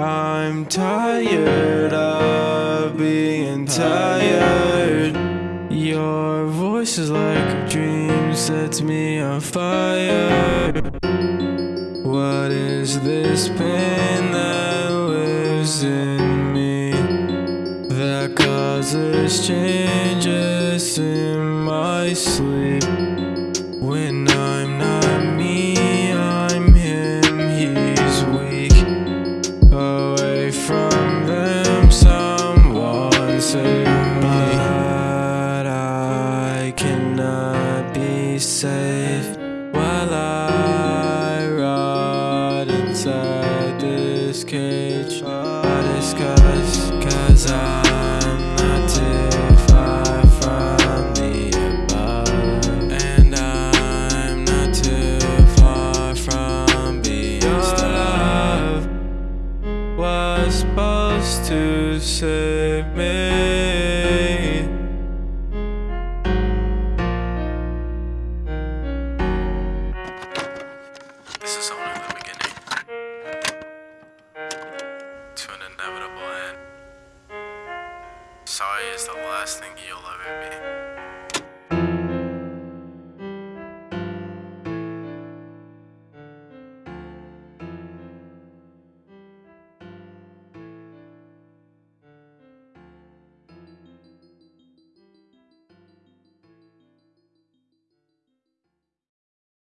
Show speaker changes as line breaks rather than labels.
I'm tired of being tired. Your voice is like a dream, sets me on fire. What is this pain that lives in me that causes changes in my sleep? When this cage I disguise Cause I'm not too far from the above. And I'm not too far from being love Was supposed to save me. This is only probably is the last thing you'll ever be.